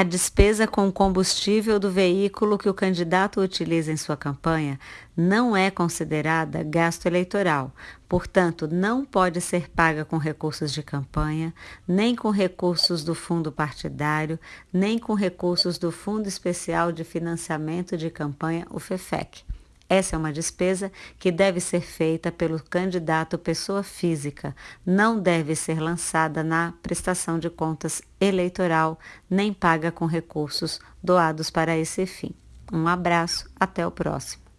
A despesa com combustível do veículo que o candidato utiliza em sua campanha não é considerada gasto eleitoral, portanto, não pode ser paga com recursos de campanha, nem com recursos do fundo partidário, nem com recursos do Fundo Especial de Financiamento de Campanha, o FEFEC. Essa é uma despesa que deve ser feita pelo candidato pessoa física, não deve ser lançada na prestação de contas eleitoral, nem paga com recursos doados para esse fim. Um abraço, até o próximo.